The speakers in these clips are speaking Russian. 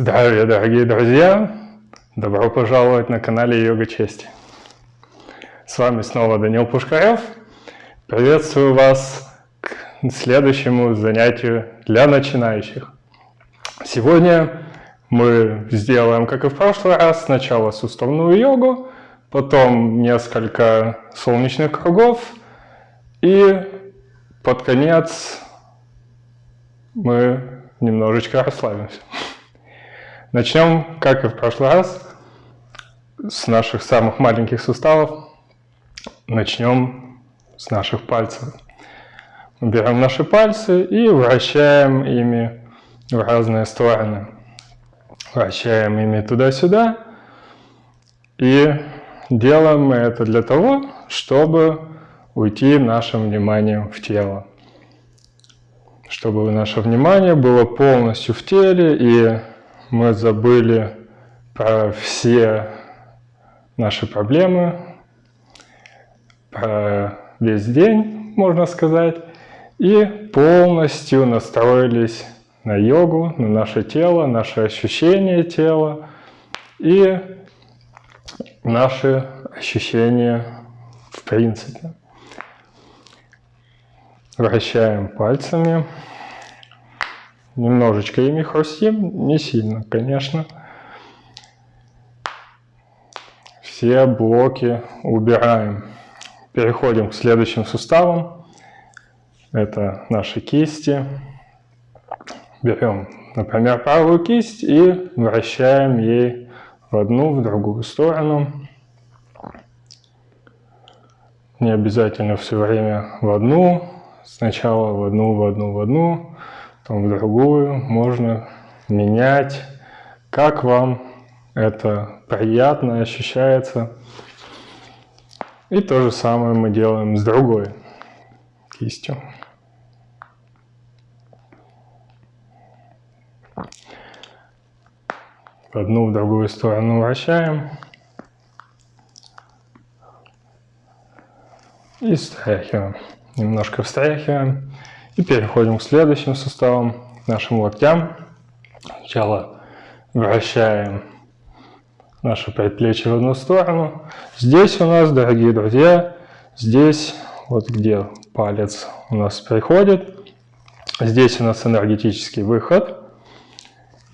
Здравия, дорогие друзья! Добро пожаловать на канале Йога Чести. С вами снова Данил Пушкарев. Приветствую вас к следующему занятию для начинающих. Сегодня мы сделаем, как и в прошлый раз, сначала суставную йогу, потом несколько солнечных кругов и под конец мы немножечко расслабимся. Начнем, как и в прошлый раз, с наших самых маленьких суставов. Начнем с наших пальцев. Берем наши пальцы и вращаем ими в разные стороны. Вращаем ими туда-сюда. И делаем мы это для того, чтобы уйти нашим вниманием в тело. Чтобы наше внимание было полностью в теле и мы забыли про все наши проблемы, про весь день, можно сказать, и полностью настроились на йогу, на наше тело, наше ощущение тела и наши ощущения в принципе. Вращаем пальцами. Немножечко ими хрустим, не сильно, конечно. Все блоки убираем. Переходим к следующим суставам. Это наши кисти. Берем, например, правую кисть и вращаем ей в одну, в другую сторону. Не обязательно все время в одну. Сначала в одну, в одну, в одну потом в другую, можно менять, как вам это приятно ощущается. И то же самое мы делаем с другой кистью. В одну, в другую сторону вращаем. И встряхиваем. Немножко встряхиваем. И переходим к следующим суставам, нашим локтям. Сначала вращаем наше предплечье в одну сторону. Здесь у нас, дорогие друзья, здесь, вот где палец у нас приходит, здесь у нас энергетический выход.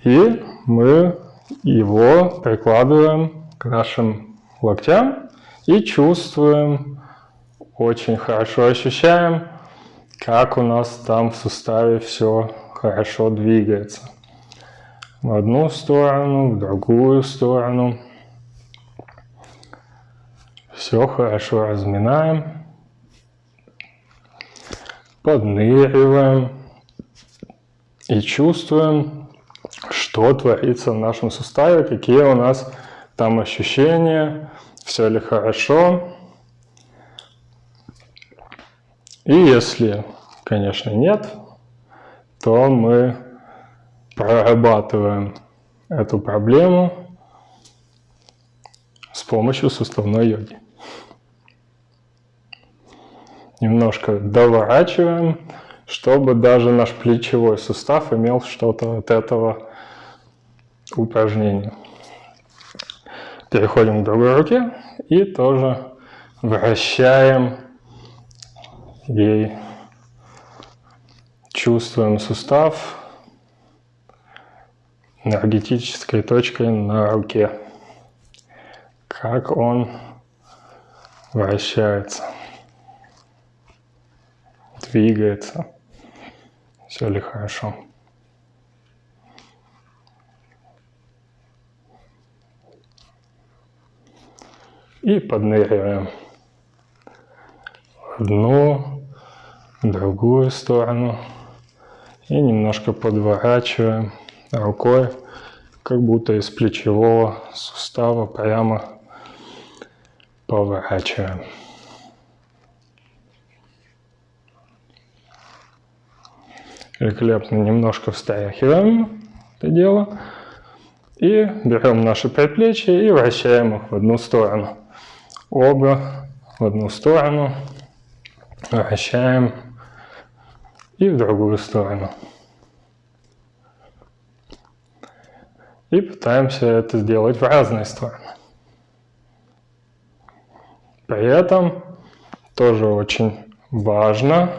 И мы его прикладываем к нашим локтям и чувствуем, очень хорошо ощущаем, как у нас там в суставе все хорошо двигается. В одну сторону, в другую сторону. Все хорошо разминаем. Подныриваем. И чувствуем, что творится в нашем суставе, какие у нас там ощущения, все ли хорошо. И если, конечно, нет, то мы прорабатываем эту проблему с помощью суставной йоги. Немножко доворачиваем, чтобы даже наш плечевой сустав имел что-то от этого упражнения. Переходим к другой руке и тоже вращаем и чувствуем сустав энергетической точкой на руке, как он вращается, двигается, все ли хорошо. И подныриваем. Одну, другую сторону. И немножко подворачиваем рукой, как будто из плечевого сустава прямо поворачиваем. Великолепно немножко встряхиваем это дело. И берем наши предплечья и вращаем их в одну сторону. Оба в одну сторону. Вращаем и в другую сторону. и пытаемся это сделать в разные стороны. При этом тоже очень важно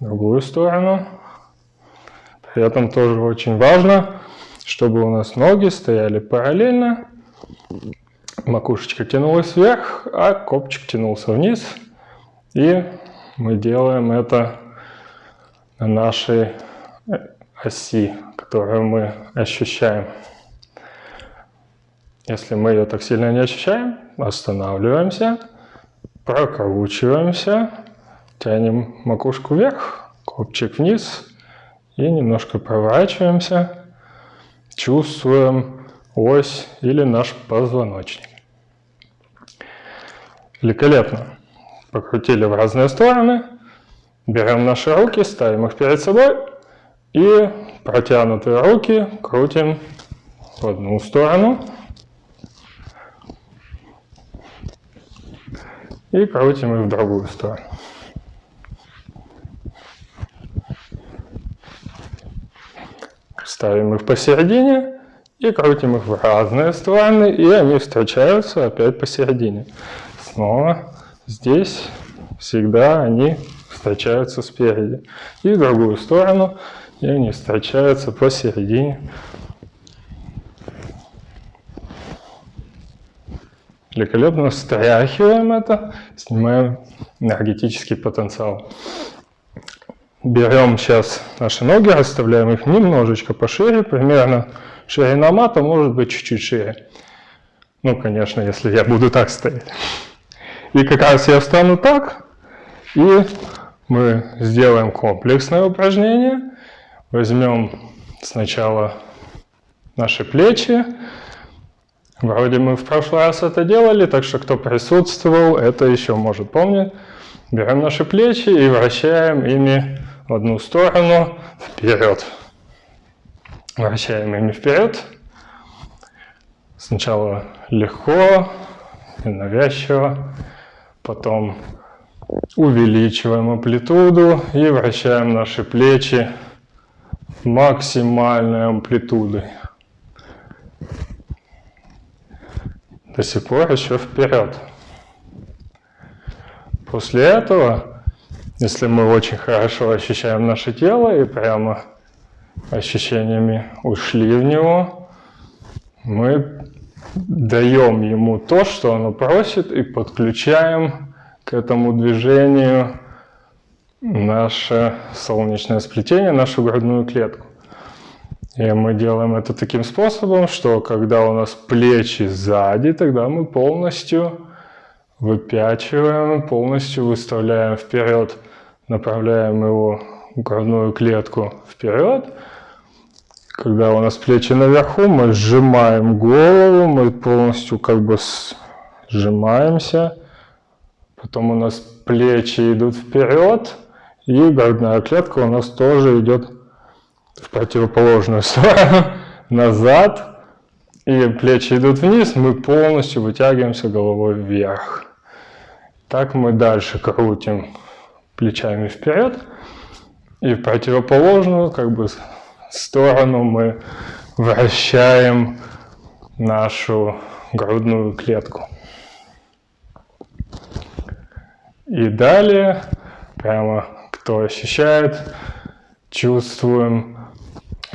другую сторону. При этом тоже очень важно, чтобы у нас ноги стояли параллельно, макушечка тянулась вверх, а копчик тянулся вниз. И мы делаем это нашей оси, которую мы ощущаем. Если мы ее так сильно не ощущаем, останавливаемся, прокручиваемся, тянем макушку вверх, копчик вниз и немножко проворачиваемся, чувствуем ось или наш позвоночник. Великолепно. Покрутили в разные стороны, берем наши руки, ставим их перед собой и протянутые руки крутим в одну сторону и крутим их в другую сторону. Ставим их посередине и крутим их в разные стороны, и они встречаются опять посередине. Снова здесь всегда они встречаются спереди. И в другую сторону, и они встречаются посередине. Великолепно встряхиваем это, снимаем энергетический потенциал. Берем сейчас наши ноги, расставляем их немножечко пошире, примерно ширина мата может быть чуть-чуть шире. Ну, конечно, если я буду так стоять. И как раз я встану так, и мы сделаем комплексное упражнение. Возьмем сначала наши плечи, Вроде мы в прошлый раз это делали, так что кто присутствовал, это еще может помнить. Берем наши плечи и вращаем ими в одну сторону вперед. Вращаем ими вперед. Сначала легко и навязчиво, потом увеличиваем амплитуду и вращаем наши плечи максимальной амплитудой. до сих пор еще вперед. После этого, если мы очень хорошо ощущаем наше тело и прямо ощущениями ушли в него, мы даем ему то, что оно просит, и подключаем к этому движению наше солнечное сплетение, нашу грудную клетку. И мы делаем это таким способом, что когда у нас плечи сзади, тогда мы полностью выпячиваем, полностью выставляем вперед, направляем его грудную клетку вперед. Когда у нас плечи наверху, мы сжимаем голову, мы полностью как бы сжимаемся. Потом у нас плечи идут вперед, и грудная клетка у нас тоже идет в противоположную сторону, назад, и плечи идут вниз, мы полностью вытягиваемся головой вверх. Так мы дальше крутим плечами вперед, и в противоположную как бы сторону мы вращаем нашу грудную клетку. И далее, прямо кто ощущает, чувствуем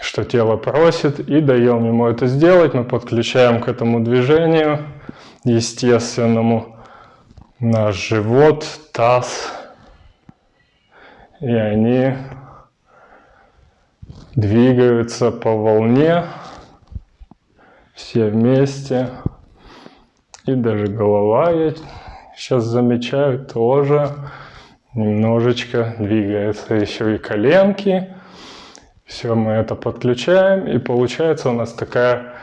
что тело просит, и даем ему это сделать. Мы подключаем к этому движению естественному наш живот, таз, и они двигаются по волне все вместе. И даже голова, я сейчас замечаю, тоже немножечко двигается. Еще и коленки. Все, мы это подключаем, и получается у нас такая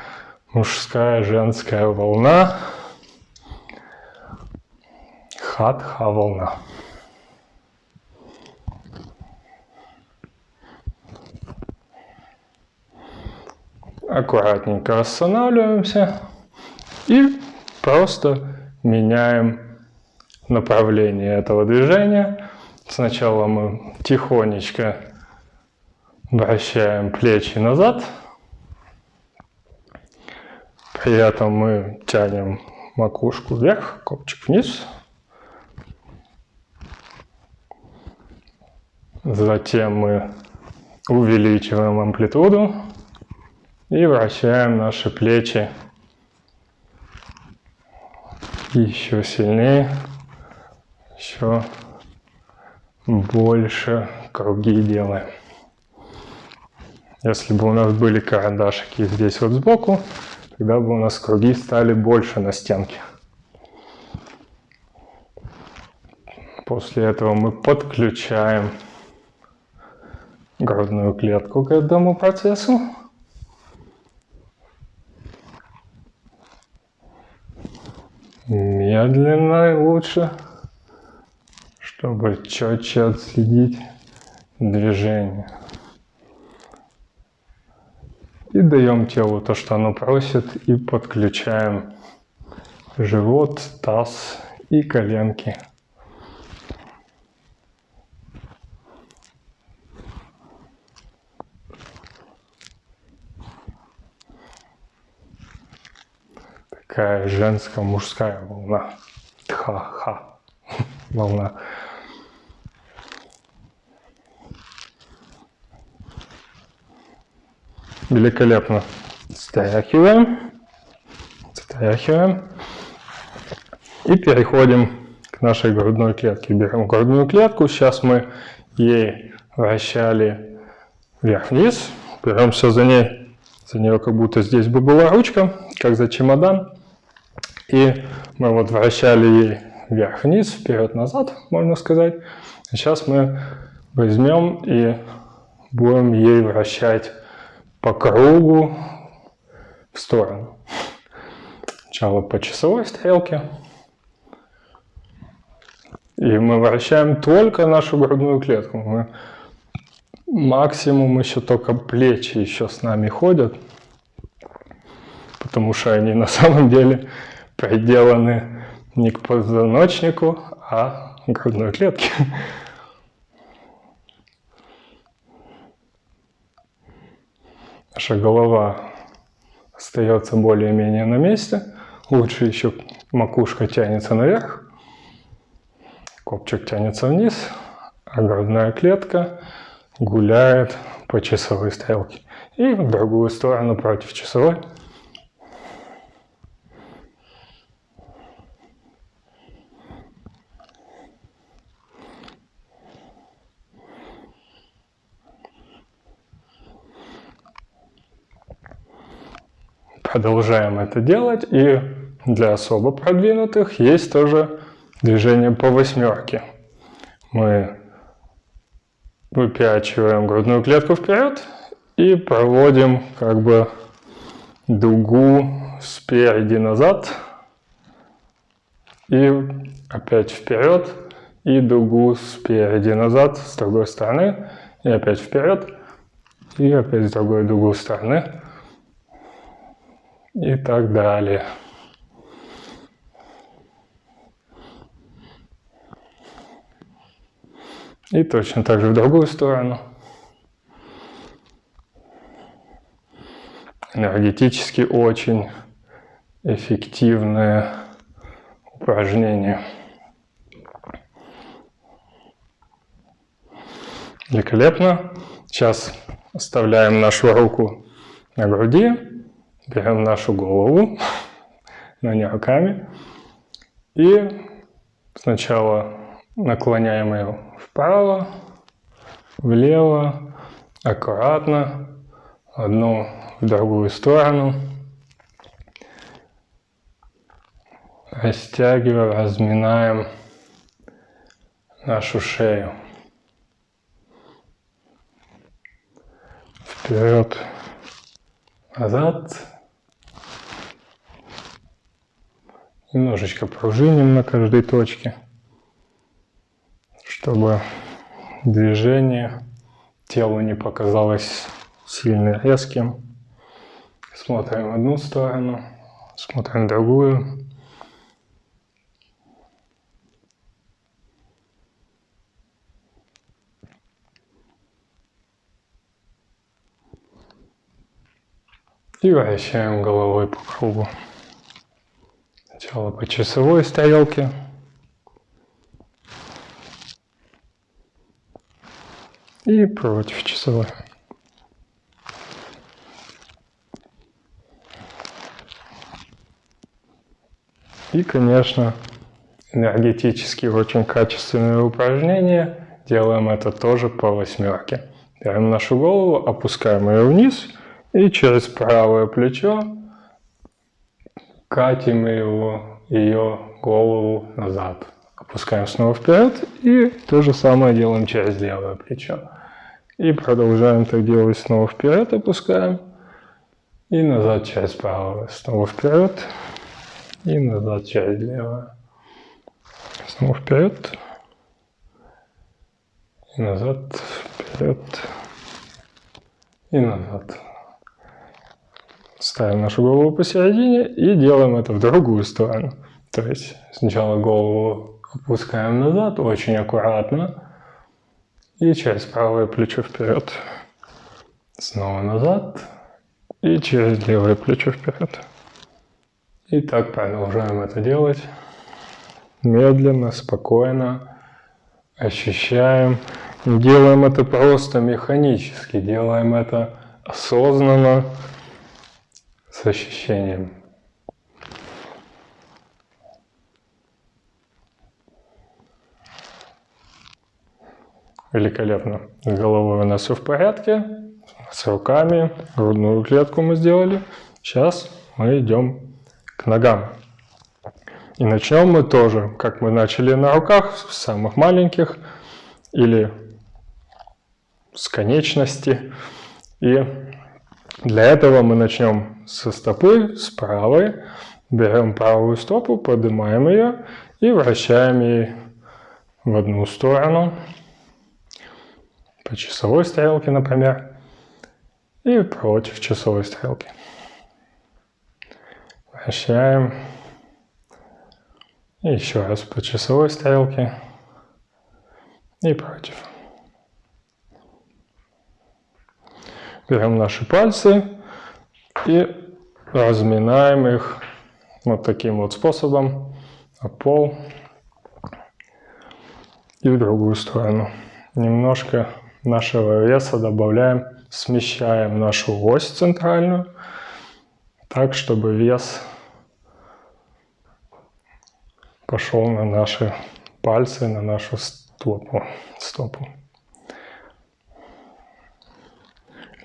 мужская, женская волна. Хатха волна. Аккуратненько останавливаемся и просто меняем направление этого движения. Сначала мы тихонечко Вращаем плечи назад. При этом мы тянем макушку вверх, копчик вниз. Затем мы увеличиваем амплитуду и вращаем наши плечи еще сильнее, еще больше круги делаем. Если бы у нас были карандашики здесь вот сбоку, тогда бы у нас круги стали больше на стенке. После этого мы подключаем грудную клетку к этому процессу. Медленно лучше, чтобы четче отследить движение. И даем телу то, что оно просит, и подключаем живот, таз и коленки. Такая женская, мужская волна. Ха-ха. Волна. Великолепно. Стряхиваем. Стряхиваем. И переходим к нашей грудной клетке. Берем грудную клетку. Сейчас мы ей вращали вверх-вниз. Беремся за ней. За нее как будто здесь бы была ручка, как за чемодан. И мы вот вращали ей вверх-вниз, вперед-назад, можно сказать. Сейчас мы возьмем и будем ей вращать по кругу в сторону. Сначала по часовой стрелке. И мы вращаем только нашу грудную клетку. Мы максимум еще только плечи еще с нами ходят. Потому что они на самом деле приделаны не к позвоночнику, а к грудной клетке. Наша голова остается более-менее на месте. Лучше еще макушка тянется наверх, копчик тянется вниз, а грудная клетка гуляет по часовой стрелке. И в другую сторону против часовой. Продолжаем это делать. И для особо продвинутых есть тоже движение по восьмерке. Мы выпячиваем грудную клетку вперед и проводим как бы дугу спереди назад и опять вперед и дугу спереди назад с другой стороны и опять вперед и опять с другой дугу стороны и так далее. И точно так же в другую сторону. Энергетически очень эффективное упражнение. Великолепно. Сейчас оставляем нашу руку на груди. Берем нашу голову, но не руками. И сначала наклоняем ее вправо, влево, аккуратно, одну в другую сторону. Растягиваем, разминаем нашу шею. Вперед, назад. Немножечко пружиним на каждой точке, чтобы движение телу не показалось сильно резким. Смотрим одну сторону, смотрим другую. И вращаем головой по кругу. Сначала по часовой стрелке. И против часовой. И, конечно, энергетически очень качественное упражнение. Делаем это тоже по восьмерке. Берем нашу голову, опускаем ее вниз и через правое плечо катим его, ее голову назад. Опускаем снова вперед и то же самое делаем через левое плечо. И продолжаем так делать снова вперед, опускаем. И назад через правое. Снова вперед. И назад через левое. Снова вперед. И назад, вперед. И назад. Ставим нашу голову посередине и делаем это в другую сторону. То есть сначала голову опускаем назад очень аккуратно. И через правое плечо вперед. Снова назад. И через левое плечо вперед. И так продолжаем это делать. Медленно, спокойно. Ощущаем. Не делаем это просто механически. Делаем это осознанно с ощущением. Великолепно. С головой у нас все в порядке. С руками. Грудную клетку мы сделали. Сейчас мы идем к ногам. И начнем мы тоже, как мы начали на руках, с самых маленьких или с конечности. И для этого мы начнем со стопы, с правой. Берем правую стопу, поднимаем ее и вращаем ей в одну сторону. По часовой стрелке, например. И против часовой стрелки. Вращаем. И еще раз по часовой стрелке. И против. Берем наши пальцы и разминаем их вот таким вот способом на пол и в другую сторону. Немножко нашего веса добавляем, смещаем нашу ось центральную, так, чтобы вес пошел на наши пальцы, на нашу стопу. стопу.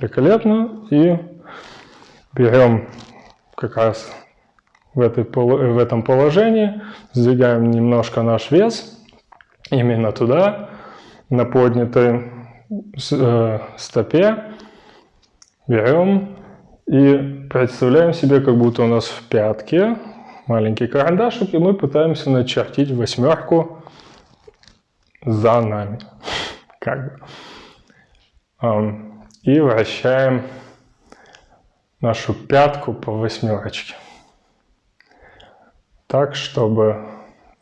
Великолепно. И берем как раз в, этой, в этом положении, сдвигаем немножко наш вес именно туда, на поднятой э, стопе. Берем и представляем себе, как будто у нас в пятке маленький карандашик, и мы пытаемся начертить восьмерку за нами. Как бы и вращаем нашу пятку по восьмерочке. Так, чтобы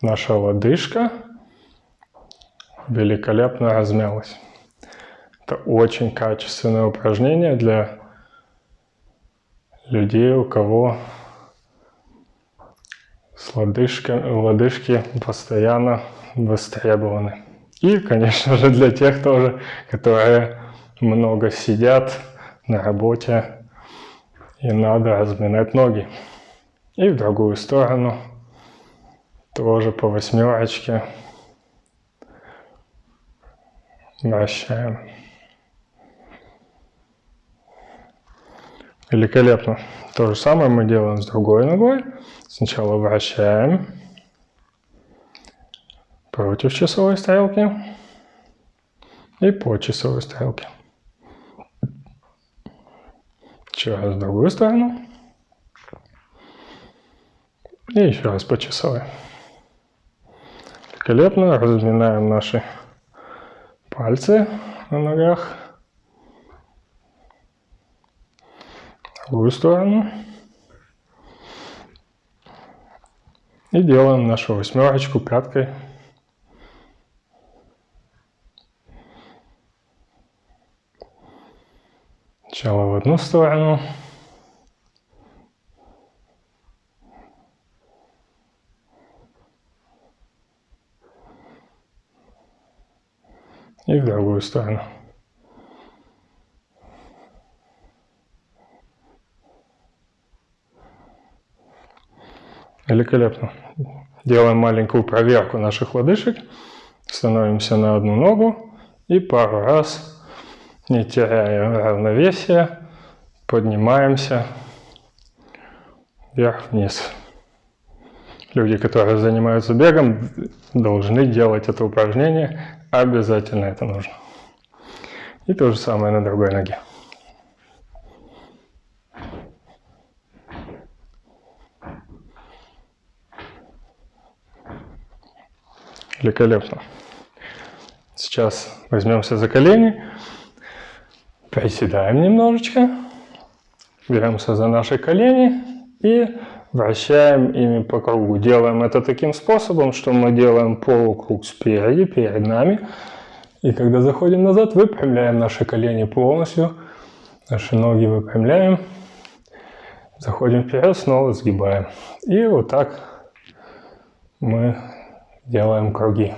наша лодыжка великолепно размялась. Это очень качественное упражнение для людей, у кого с лодыжкой, лодыжки постоянно востребованы. И, конечно же, для тех тоже, которые много сидят на работе, и надо разминать ноги. И в другую сторону, тоже по восьмерочке, вращаем. Великолепно. То же самое мы делаем с другой ногой. Сначала вращаем против часовой стрелки и по часовой стрелке. Еще раз другую сторону. И еще раз по часовой. Великолепно. Разминаем наши пальцы на ногах. Другую сторону. И делаем нашу восьмерочку пяткой Сначала в одну сторону. И в другую сторону. Великолепно. Делаем маленькую проверку наших лодыжек. Становимся на одну ногу и пару раз не теряя равновесия, поднимаемся вверх-вниз. Люди, которые занимаются бегом, должны делать это упражнение. Обязательно это нужно. И то же самое на другой ноге. Великолепно. Сейчас возьмемся за колени, приседаем немножечко, беремся за наши колени и вращаем ими по кругу. Делаем это таким способом, что мы делаем полукруг спереди, перед нами. И когда заходим назад, выпрямляем наши колени полностью, наши ноги выпрямляем, заходим вперед, снова сгибаем. И вот так мы делаем круги.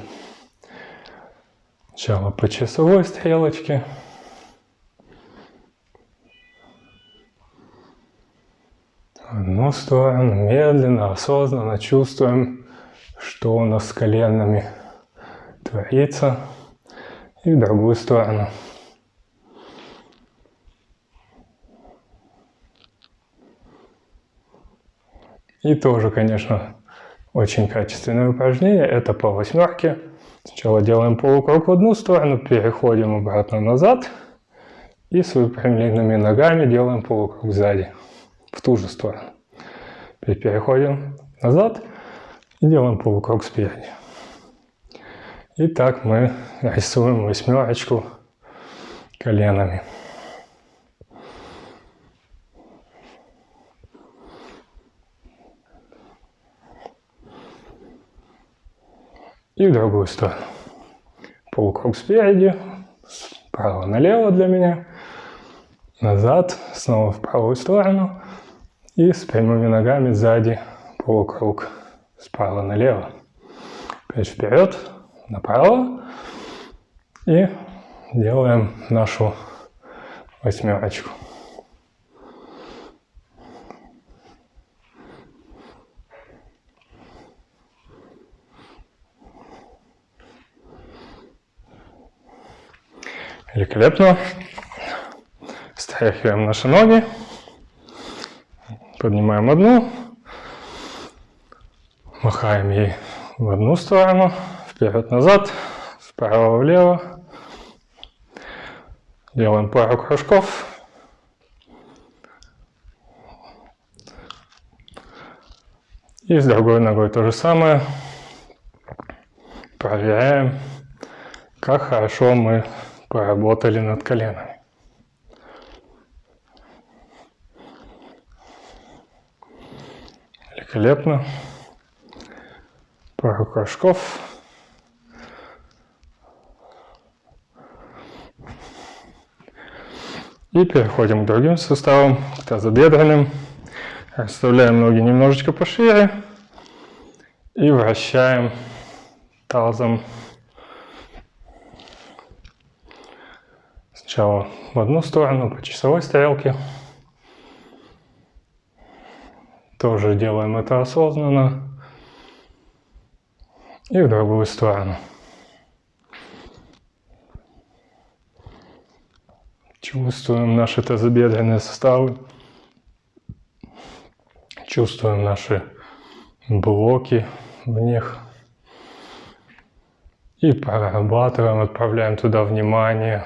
Сначала по часовой стрелочке. Одну сторону, медленно, осознанно чувствуем, что у нас с коленами творится. И в другую сторону. И тоже, конечно, очень качественное упражнение. Это по восьмерке. Сначала делаем полукруг в одну сторону, переходим обратно назад. И с выпрямленными ногами делаем полукруг сзади, в ту же сторону. Теперь переходим назад и делаем полукруг спереди. И так мы рисуем восьмерочку коленами. и в другую сторону. Полукруг спереди, справа налево для меня, назад, снова в правую сторону и с прямыми ногами сзади полукруг справа налево. Опять вперед, направо и делаем нашу восьмерочку. Великолепно. Стряхиваем наши ноги. Поднимаем одну. Махаем ей в одну сторону. Вперед-назад. Вправо-влево. Делаем пару кружков. И с другой ногой то же самое. Проверяем, как хорошо мы поработали над коленами. Великолепно. Пару кружков. И переходим к другим суставам, к тазобедренным. Расставляем ноги немножечко пошире и вращаем тазом Сначала в одну сторону по часовой стрелке. Тоже делаем это осознанно. И в другую сторону. Чувствуем наши тазобедренные суставы. Чувствуем наши блоки в них. И прорабатываем, отправляем туда внимание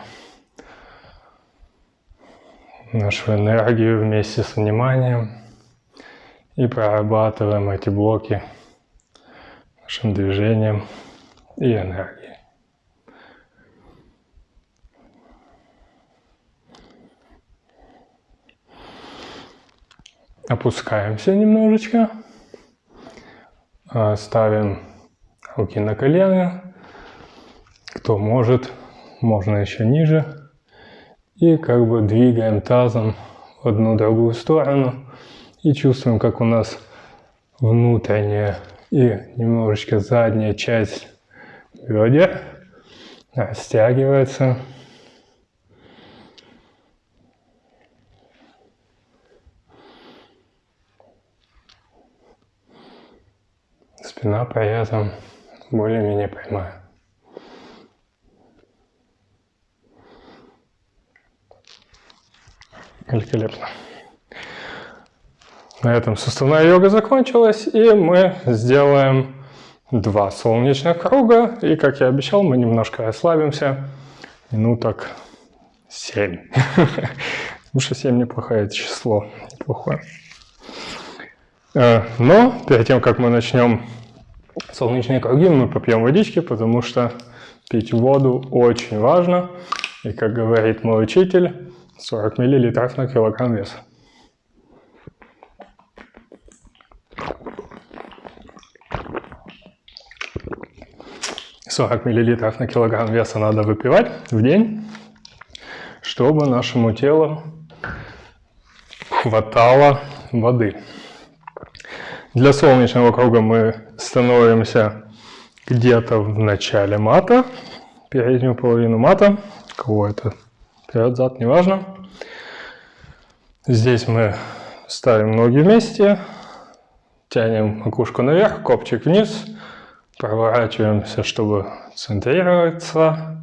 нашу энергию вместе с вниманием и прорабатываем эти блоки нашим движением и энергией. Опускаемся немножечко, а, ставим руки на колено, кто может, можно еще ниже. И как бы двигаем тазом в одну другую сторону. И чувствуем, как у нас внутренняя и немножечко задняя часть бедер растягивается. Спина при этом более-менее прямая. Великолепно. На этом суставная йога закончилась, и мы сделаем два солнечных круга. И, как я обещал, мы немножко ослабимся. Минуток 7. Потому что 7 неплохое число, неплохое. Э, но перед тем, как мы начнем солнечные круги, мы попьем водички, потому что пить воду очень важно. И, как говорит мой учитель, 40 мл на килограмм веса. Сорок миллилитров на килограмм веса надо выпивать в день, чтобы нашему телу хватало воды. Для солнечного круга мы становимся где-то в начале мата, переднюю половину мата, кого это вперед, зад, неважно. Здесь мы ставим ноги вместе, тянем макушку наверх, копчик вниз, проворачиваемся, чтобы центрироваться.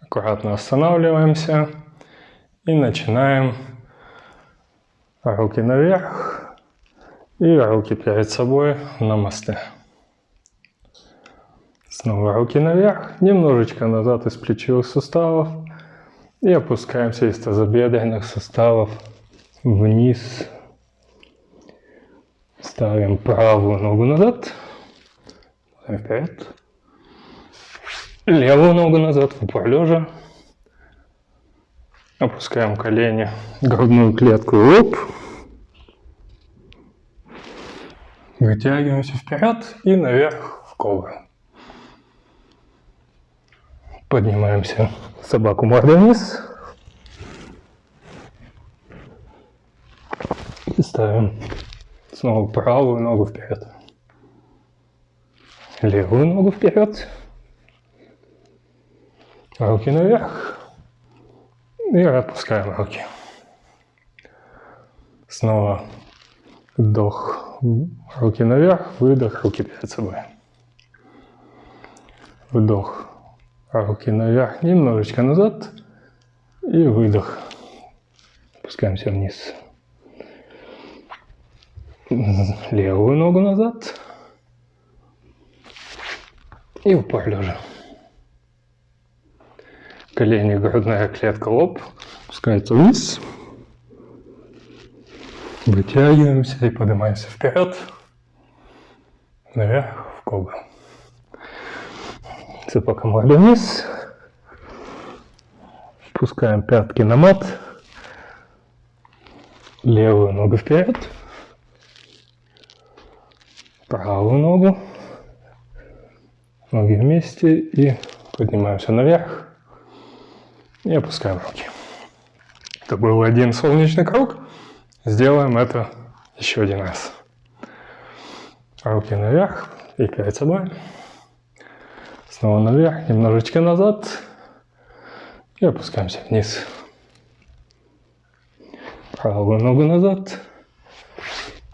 Аккуратно останавливаемся и начинаем руки наверх и руки перед собой на мосты. Снова руки наверх, немножечко назад из плечевых суставов и опускаемся из тазобедренных суставов вниз. Ставим правую ногу назад, вперед. Левую ногу назад в упор лежа. Опускаем колени, грудную клетку, оп. Вытягиваемся вперед и наверх в кобру. Поднимаемся собаку мордой вниз. И ставим снова правую ногу вперед. Левую ногу вперед. Руки наверх. И отпускаем руки. Снова вдох, руки наверх, выдох, руки перед собой. Вдох, руки наверх, немножечко назад и выдох. Опускаемся вниз. Левую ногу назад и упор лежа. Колени, грудная клетка, лоб опускается вниз. Вытягиваемся и поднимаемся вперед, наверх в кобру. Цепока морды вниз. Пускаем пятки на мат. Левую ногу вперед. Правую ногу. Ноги вместе и поднимаемся наверх. И опускаем руки. Это был один солнечный круг. Сделаем это еще один раз. Руки наверх и перед собой. Снова наверх, немножечко назад. И опускаемся вниз. Правую ногу назад.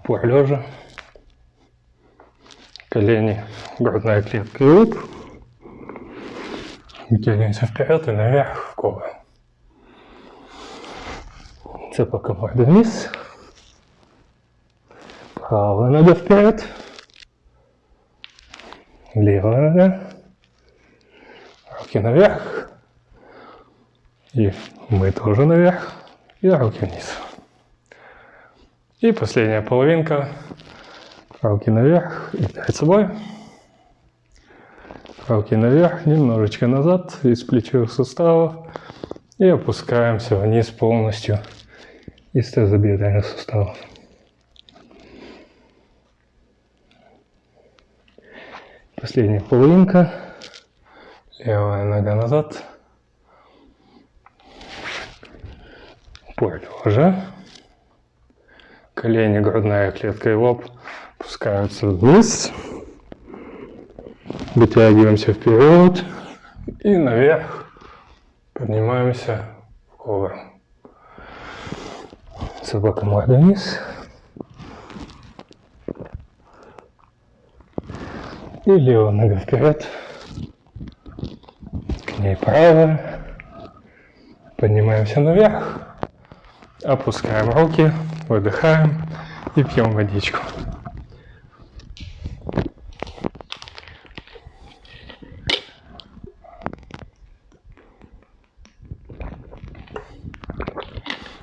Пор лежа. Колени, грудная клетка и лоб. Вытягиваемся вперед и наверх в кобру. Цепока морда вниз. Правая нога вперед. Левая нога руки наверх. И мы тоже наверх. И руки вниз. И последняя половинка. Руки наверх и перед собой. Руки наверх, немножечко назад, из плечевых суставов. И опускаемся вниз полностью из тазобедренных суставов. Последняя половинка. Левая нога назад. Поле лежа. Колени, грудная клетка и лоб опускаются вниз, вытягиваемся вперед и наверх, поднимаемся вгору. Собака морда вниз. И левая нога вперед, к ней правая. Поднимаемся наверх, опускаем руки, выдыхаем и пьем водичку.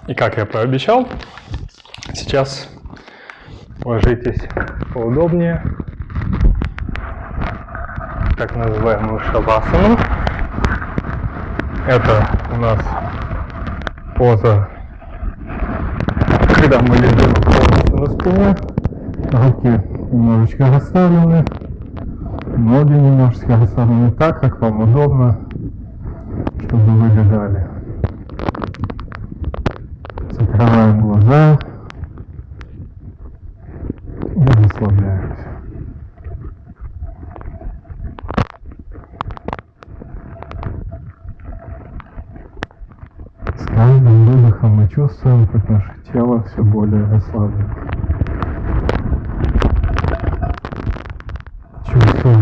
И как я пообещал, сейчас ложитесь поудобнее, так называемую шавасану. Это у нас поза, когда мы лежим на спине, руки немножечко расставлены, ноги немножечко расставлены так, как вам удобно, чтобы вы лежали. Глаза и расслабляемся. С каждым выдохом мы чувствуем, как наше тело все более расслаблено. Чувствуем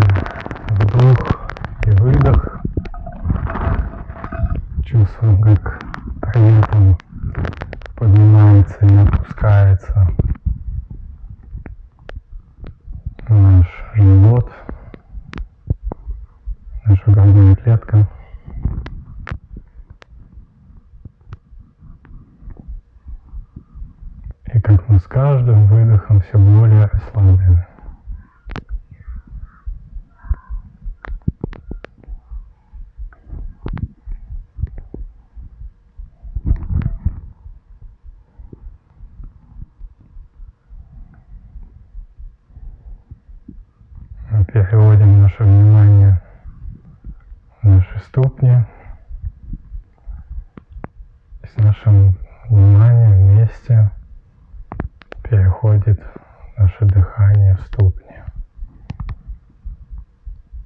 вдох и выдох. Чувствуем, как при этом поднимается и опускается наш живот, наша грудная клетка. И как мы с каждым выдохом все более расслаблены. переводим наше внимание в наши ступни. И с нашим вниманием вместе переходит наше дыхание в ступни.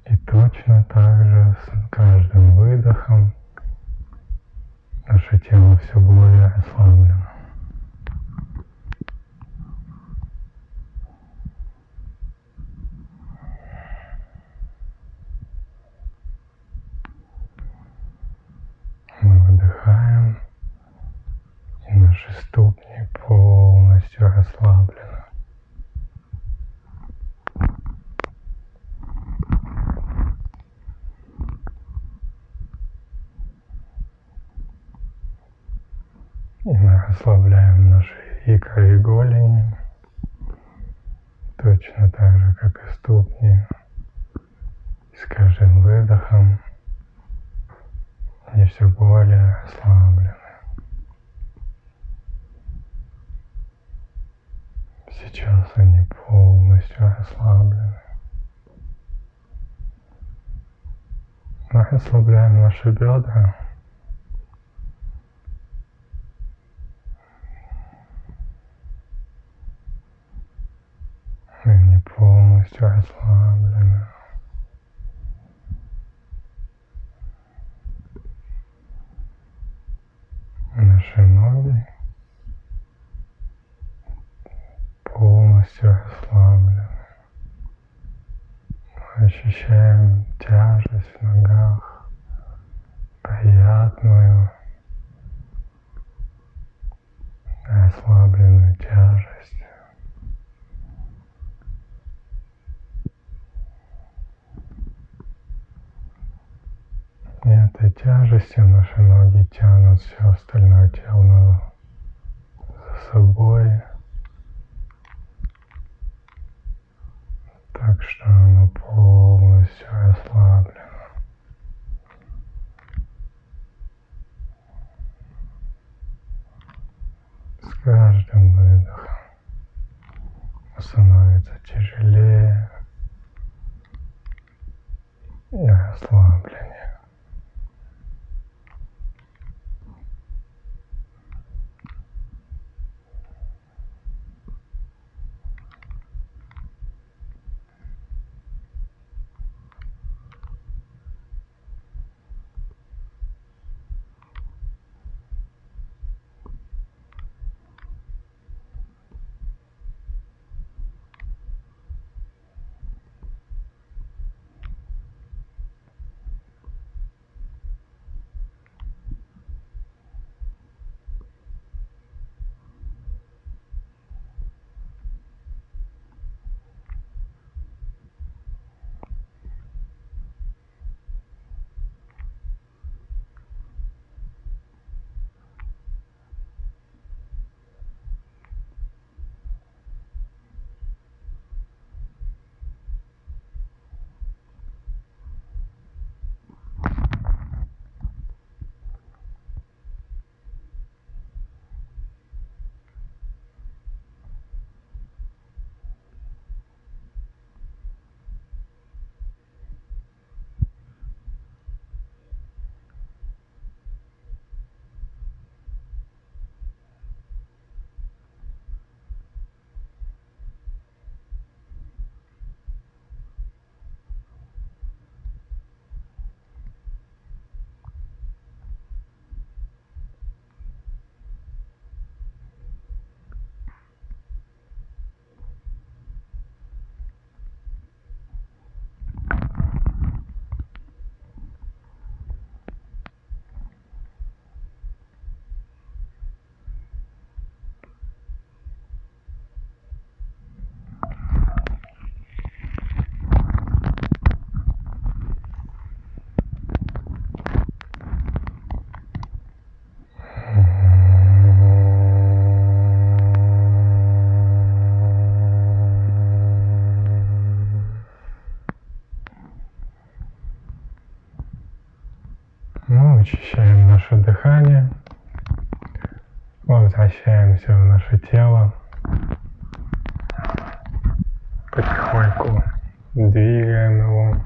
И точно так же с каждым выдохом наше тело все более расслаблено. Мы выдыхаем, и наши ступни полностью расслаблены. И мы расслабляем наши икры и голени, точно так же, как и ступни. И с каждым выдохом они все более расслаблены. Сейчас они полностью расслаблены. Мы расслабляем наши бедра. Они расслаблены. Наши ноги полностью расслаблены. Мы ощущаем тяжесть в ногах, приятную, расслабленную тяжесть. И этой тяжестью наши ноги тянут все остальное тело за собой. Так что оно полностью расслаблено. С каждым выдохом становится тяжелее и расслабленнее. Наше дыхание. Возвращаемся в наше тело. Потихоньку двигаем его.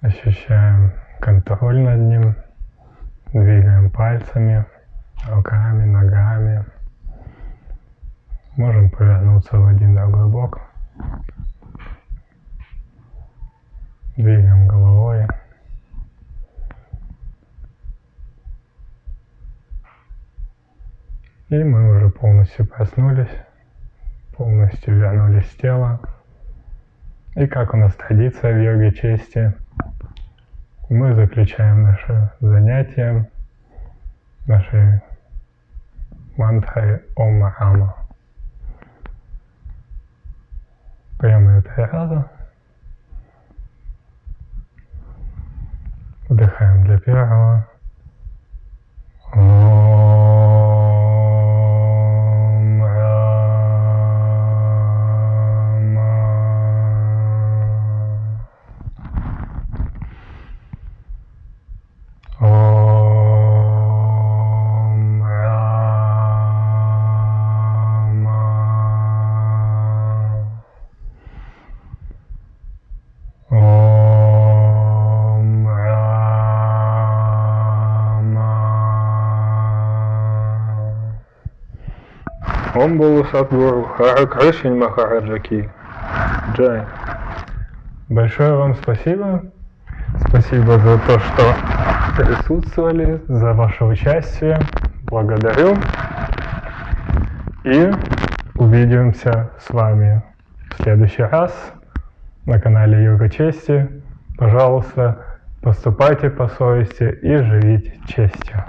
Ощущаем контроль над ним. Двигаем пальцами, руками, ногами. Можем повернуться в один другой бок. Двигаем головой. И мы уже полностью проснулись, полностью вернулись в тело. И как у нас традиция в йоге чести, мы заключаем наше занятие нашей мантрой Ом Махама. Прямо три раза. Вдыхаем для первого. Болу Садгуру, Ришин Махараджаки. Джай. Большое вам спасибо. Спасибо за то, что присутствовали, за ваше участие. Благодарю. И увидимся с вами в следующий раз на канале Юга Чести. Пожалуйста, поступайте по совести и живите честью.